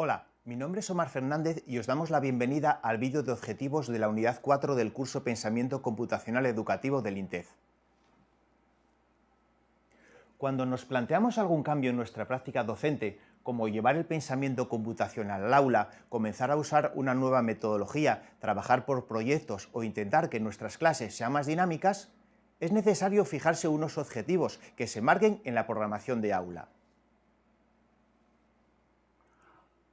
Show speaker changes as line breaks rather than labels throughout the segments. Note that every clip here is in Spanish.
Hola, mi nombre es Omar Fernández y os damos la bienvenida al vídeo de objetivos de la unidad 4 del curso Pensamiento Computacional Educativo del INTEF. Cuando nos planteamos algún cambio en nuestra práctica docente, como llevar el pensamiento computacional al aula, comenzar a usar una nueva metodología, trabajar por proyectos o intentar que nuestras clases sean más dinámicas, es necesario fijarse unos objetivos que se marquen en la programación de aula.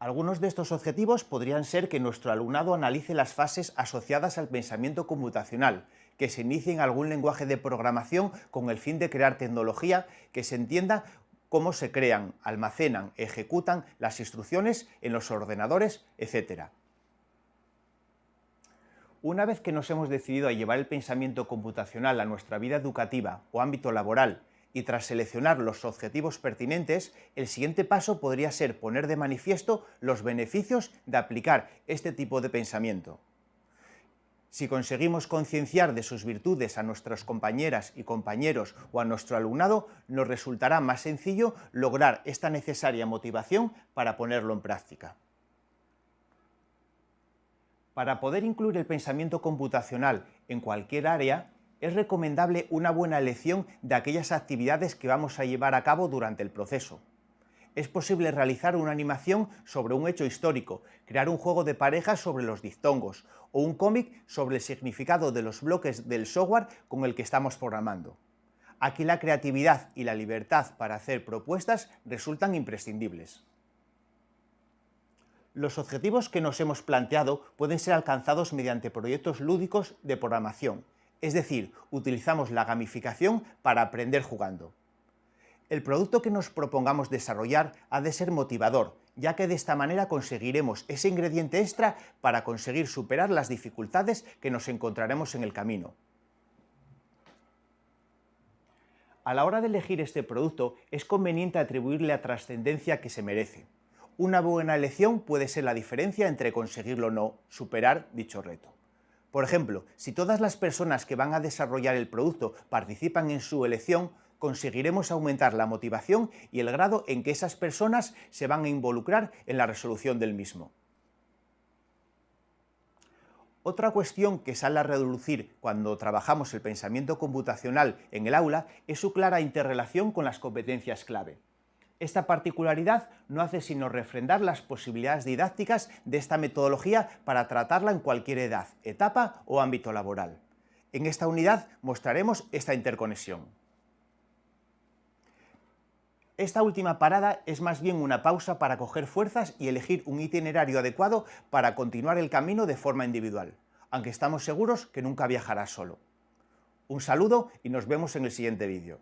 Algunos de estos objetivos podrían ser que nuestro alumnado analice las fases asociadas al pensamiento computacional, que se inicie en algún lenguaje de programación con el fin de crear tecnología que se entienda cómo se crean, almacenan, ejecutan las instrucciones en los ordenadores, etc. Una vez que nos hemos decidido a llevar el pensamiento computacional a nuestra vida educativa o ámbito laboral y tras seleccionar los objetivos pertinentes, el siguiente paso podría ser poner de manifiesto los beneficios de aplicar este tipo de pensamiento. Si conseguimos concienciar de sus virtudes a nuestras compañeras y compañeros o a nuestro alumnado, nos resultará más sencillo lograr esta necesaria motivación para ponerlo en práctica. Para poder incluir el pensamiento computacional en cualquier área, es recomendable una buena elección de aquellas actividades que vamos a llevar a cabo durante el proceso. Es posible realizar una animación sobre un hecho histórico, crear un juego de parejas sobre los dictongos o un cómic sobre el significado de los bloques del software con el que estamos programando. Aquí la creatividad y la libertad para hacer propuestas resultan imprescindibles. Los objetivos que nos hemos planteado pueden ser alcanzados mediante proyectos lúdicos de programación, es decir, utilizamos la gamificación para aprender jugando. El producto que nos propongamos desarrollar ha de ser motivador, ya que de esta manera conseguiremos ese ingrediente extra para conseguir superar las dificultades que nos encontraremos en el camino. A la hora de elegir este producto es conveniente atribuirle la trascendencia que se merece. Una buena elección puede ser la diferencia entre conseguirlo o no, superar dicho reto. Por ejemplo, si todas las personas que van a desarrollar el producto participan en su elección, conseguiremos aumentar la motivación y el grado en que esas personas se van a involucrar en la resolución del mismo. Otra cuestión que sale a reducir cuando trabajamos el pensamiento computacional en el aula es su clara interrelación con las competencias clave. Esta particularidad no hace sino refrendar las posibilidades didácticas de esta metodología para tratarla en cualquier edad, etapa o ámbito laboral. En esta unidad mostraremos esta interconexión. Esta última parada es más bien una pausa para coger fuerzas y elegir un itinerario adecuado para continuar el camino de forma individual, aunque estamos seguros que nunca viajará solo. Un saludo y nos vemos en el siguiente vídeo.